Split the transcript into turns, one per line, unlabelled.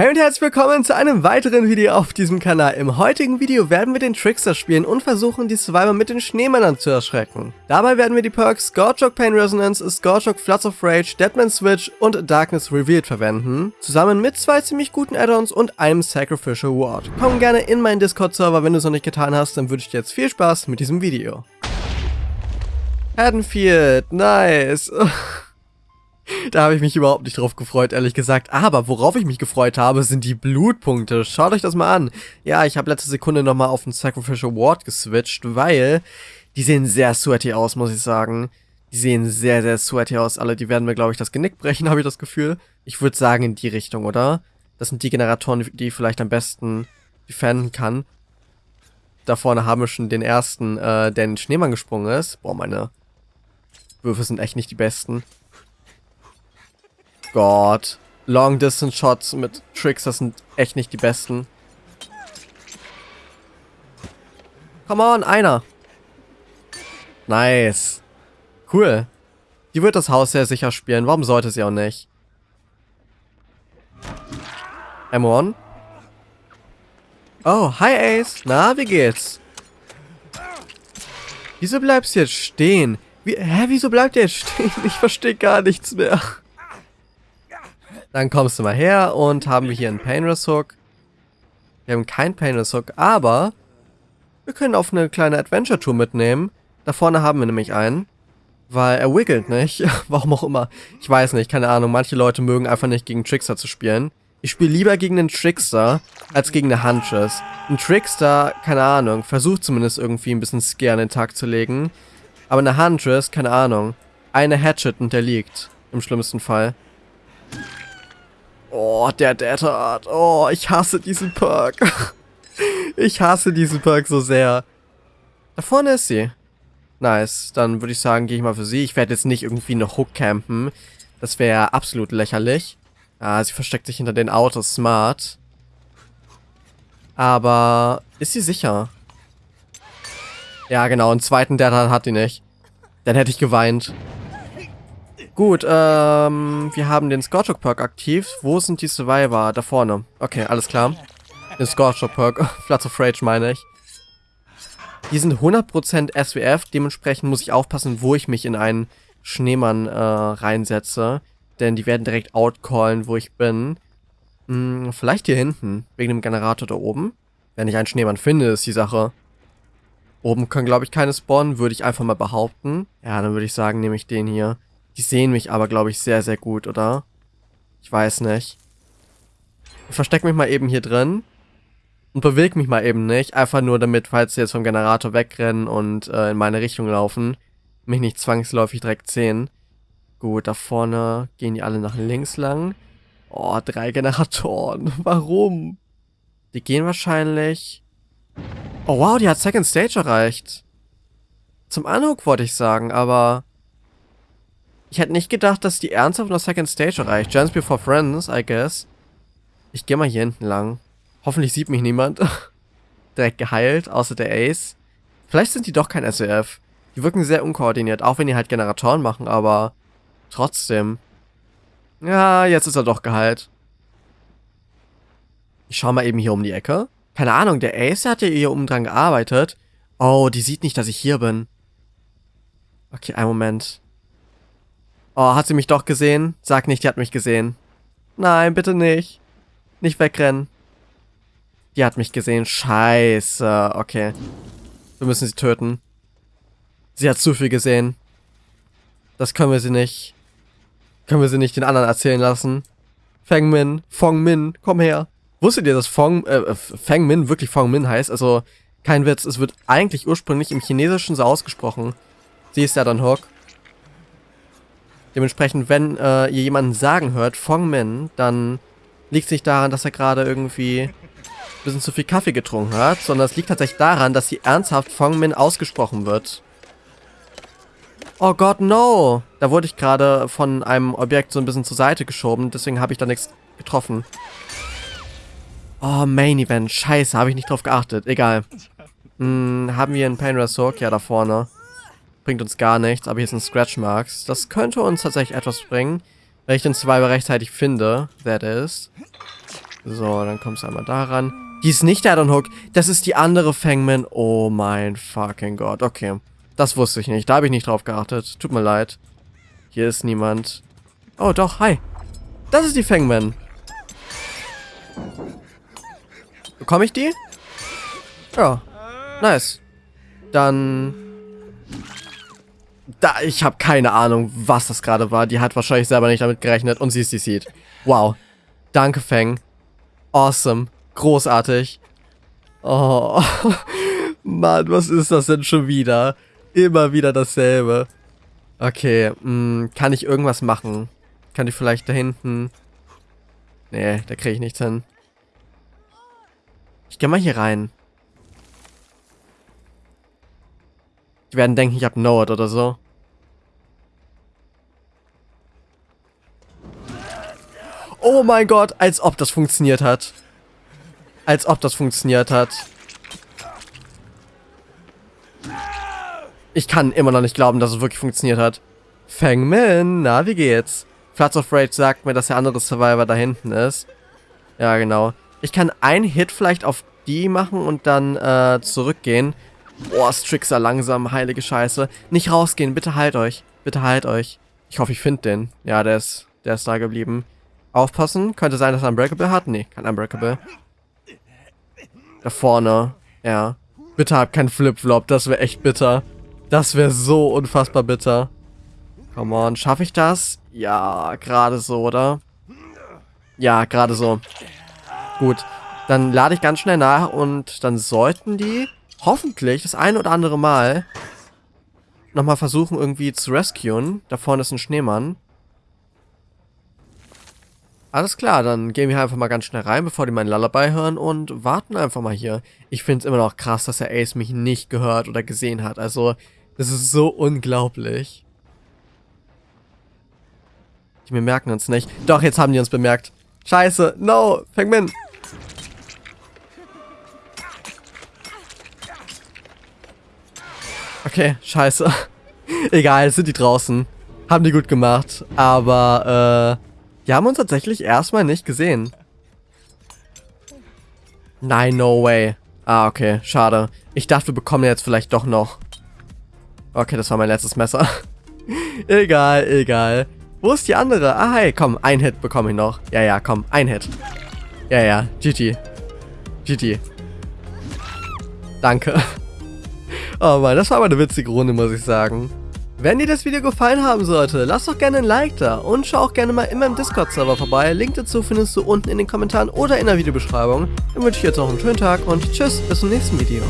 Hey und herzlich willkommen zu einem weiteren Video auf diesem Kanal. Im heutigen Video werden wir den Trickster spielen und versuchen, die Survivor mit den Schneemännern zu erschrecken. Dabei werden wir die Perks Scorchok Pain Resonance, Scorchok Floods of Rage, Deadman Switch und Darkness Revealed verwenden, zusammen mit zwei ziemlich guten Add-ons und einem Sacrificial Ward. Komm gerne in meinen Discord-Server, wenn du es noch nicht getan hast, dann wünsche ich dir jetzt viel Spaß mit diesem Video. Haddonfield, nice. Da habe ich mich überhaupt nicht drauf gefreut, ehrlich gesagt. Aber worauf ich mich gefreut habe, sind die Blutpunkte. Schaut euch das mal an. Ja, ich habe letzte Sekunde nochmal auf den Sacrificial Ward geswitcht, weil die sehen sehr sweaty aus, muss ich sagen. Die sehen sehr, sehr sweaty aus. Alle, die werden mir, glaube ich, das Genick brechen, habe ich das Gefühl. Ich würde sagen in die Richtung, oder? Das sind die Generatoren, die ich vielleicht am besten defenden kann. Da vorne haben wir schon den ersten, äh, der in den Schneemann gesprungen ist. Boah, meine Würfe sind echt nicht die besten. Gott. Long Distance Shots mit Tricks, das sind echt nicht die besten. Come on, einer. Nice. Cool. Die wird das Haus sehr sicher spielen. Warum sollte sie auch nicht? M1. Oh, hi Ace. Na, wie geht's? Wieso bleibst du jetzt stehen? Wie, hä, wieso bleibt ihr jetzt stehen? Ich verstehe gar nichts mehr. Dann kommst du mal her und haben wir hier einen Painless Hook. Wir haben keinen Painless Hook, aber wir können auf eine kleine Adventure Tour mitnehmen. Da vorne haben wir nämlich einen. Weil er wiggelt nicht. Warum auch immer. Ich weiß nicht, keine Ahnung. Manche Leute mögen einfach nicht gegen Trickster zu spielen. Ich spiele lieber gegen einen Trickster als gegen eine Huntress. Ein Trickster, keine Ahnung, versucht zumindest irgendwie ein bisschen Scare an den Tag zu legen. Aber eine Huntress, keine Ahnung. Eine Hatchet und der liegt. Im schlimmsten Fall. Oh, der Data Art. Oh, ich hasse diesen Perk. ich hasse diesen Perk so sehr. Da vorne ist sie. Nice. Dann würde ich sagen, gehe ich mal für sie. Ich werde jetzt nicht irgendwie eine Hook campen. Das wäre absolut lächerlich. Ah, sie versteckt sich hinter den Autos. Smart. Aber ist sie sicher? Ja, genau. Einen zweiten Data hat die nicht. Dann hätte ich geweint. Gut, ähm, wir haben den Scorchok Perk aktiv. Wo sind die Survivor? Da vorne. Okay, alles klar. Den Scorchok Perk. Floods of Rage meine ich. Die sind 100% SWF, dementsprechend muss ich aufpassen, wo ich mich in einen Schneemann äh, reinsetze. Denn die werden direkt outcallen, wo ich bin. Hm, vielleicht hier hinten, wegen dem Generator da oben. Wenn ich einen Schneemann finde, ist die Sache. Oben können, glaube ich, keine spawnen, würde ich einfach mal behaupten. Ja, dann würde ich sagen, nehme ich den hier. Die sehen mich aber, glaube ich, sehr, sehr gut, oder? Ich weiß nicht. Ich verstecke mich mal eben hier drin. Und bewege mich mal eben nicht. Einfach nur damit, falls sie jetzt vom Generator wegrennen und äh, in meine Richtung laufen, mich nicht zwangsläufig direkt sehen. Gut, da vorne gehen die alle nach links lang. Oh, drei Generatoren. Warum? Die gehen wahrscheinlich... Oh wow, die hat Second Stage erreicht. Zum Anhook wollte ich sagen, aber... Ich hätte nicht gedacht, dass die ernsthaft noch Second Stage erreicht. Chance Before Friends, I guess. Ich gehe mal hier hinten lang. Hoffentlich sieht mich niemand. Direkt geheilt, außer der Ace. Vielleicht sind die doch kein SEF. Die wirken sehr unkoordiniert, auch wenn die halt Generatoren machen, aber trotzdem. Ja, jetzt ist er doch geheilt. Ich schau mal eben hier um die Ecke. Keine Ahnung, der Ace hat ja hier oben dran gearbeitet. Oh, die sieht nicht, dass ich hier bin. Okay, einen Moment. Oh, hat sie mich doch gesehen? Sag nicht, die hat mich gesehen. Nein, bitte nicht. Nicht wegrennen. Die hat mich gesehen. Scheiße. Okay. Wir müssen sie töten. Sie hat zu viel gesehen. Das können wir sie nicht. Können wir sie nicht den anderen erzählen lassen. Feng Min, Fong Min, komm her. Wusstet ihr, dass Fong, äh, Feng Min wirklich Fong Min heißt? Also, kein Witz, es wird eigentlich ursprünglich im Chinesischen so ausgesprochen. Sie ist ja dann Hook. Dementsprechend, wenn äh, ihr jemanden sagen hört, Fong Min, dann liegt es nicht daran, dass er gerade irgendwie ein bisschen zu viel Kaffee getrunken hat, sondern es liegt tatsächlich daran, dass sie ernsthaft Fong Min ausgesprochen wird. Oh Gott, no! Da wurde ich gerade von einem Objekt so ein bisschen zur Seite geschoben, deswegen habe ich da nichts getroffen. Oh, Main Event. Scheiße, habe ich nicht drauf geachtet. Egal. Hm, haben wir einen Painter Soak? Ja, da vorne. Bringt uns gar nichts, aber hier sind Scratch Marks. Das könnte uns tatsächlich etwas bringen, wenn ich den Survivor rechtzeitig finde, der ist. So, dann kommst du einmal daran. Die ist nicht der Addon Hook. Das ist die andere Fangman. Oh mein fucking Gott. Okay. Das wusste ich nicht. Da habe ich nicht drauf geachtet. Tut mir leid. Hier ist niemand. Oh, doch. Hi. Das ist die Fangman. Bekomme ich die? Ja. Nice. Dann... Da, ich habe keine Ahnung, was das gerade war. Die hat wahrscheinlich selber nicht damit gerechnet und sie ist die Seed. Wow. Danke, Fang. Awesome. Großartig. Oh. Mann, was ist das denn schon wieder? Immer wieder dasselbe. Okay, mh, hm, kann ich irgendwas machen? Kann ich vielleicht da hinten... Nee, da kriege ich nichts hin. Ich gehe mal hier rein. Die werden denken, ich habe Node oder so. Oh mein Gott, als ob das funktioniert hat. Als ob das funktioniert hat. Ich kann immer noch nicht glauben, dass es wirklich funktioniert hat. Fang Min, na, wie geht's? Floods of Rage sagt mir, dass der andere Survivor da hinten ist. Ja, genau. Ich kann einen Hit vielleicht auf die machen und dann äh, zurückgehen. Boah, Strixer langsam, heilige Scheiße. Nicht rausgehen, bitte halt euch. Bitte halt euch. Ich hoffe, ich finde den. Ja, der ist, der ist da geblieben. Aufpassen. Könnte sein, dass er Unbreakable hat. Nee, kein Unbreakable. Da vorne. Ja. Bitte hab keinen Flip-Flop. Das wäre echt bitter. Das wäre so unfassbar bitter. Come on. Schaffe ich das? Ja, gerade so, oder? Ja, gerade so. Gut. Dann lade ich ganz schnell nach und dann sollten die hoffentlich das ein oder andere Mal nochmal versuchen irgendwie zu rescuen. Da vorne ist ein Schneemann. Alles klar, dann gehen wir einfach mal ganz schnell rein, bevor die meinen Lullaby hören und warten einfach mal hier. Ich finde es immer noch krass, dass der Ace mich nicht gehört oder gesehen hat. Also, das ist so unglaublich. Die bemerken uns nicht. Doch, jetzt haben die uns bemerkt. Scheiße, no, Fangmin. Okay, scheiße. Egal, sind die draußen. Haben die gut gemacht. Aber, äh, die haben uns tatsächlich erstmal nicht gesehen. Nein, no way. Ah, okay, schade. Ich dachte, wir bekommen jetzt vielleicht doch noch. Okay, das war mein letztes Messer. egal, egal. Wo ist die andere? Ah, hey, komm, ein Hit bekomme ich noch. Ja, ja, komm, ein Hit. Ja, ja, GG. GG. Danke. Oh Mann, das war aber eine witzige Runde, muss ich sagen. Wenn dir das Video gefallen haben sollte, lass doch gerne ein Like da und schau auch gerne mal in meinem Discord-Server vorbei. Link dazu findest du unten in den Kommentaren oder in der Videobeschreibung. Dann wünsche ich jetzt noch einen schönen Tag und tschüss, bis zum nächsten Video.